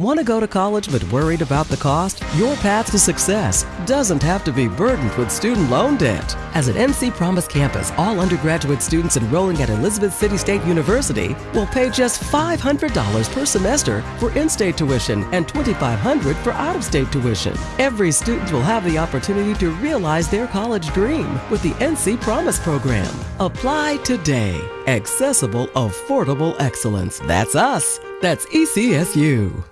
Want to go to college but worried about the cost? Your path to success doesn't have to be burdened with student loan debt. As an NC Promise Campus, all undergraduate students enrolling at Elizabeth City State University will pay just $500 per semester for in-state tuition and $2,500 for out-of-state tuition. Every student will have the opportunity to realize their college dream with the NC Promise program. Apply today. Accessible, affordable excellence. That's us. That's ECSU.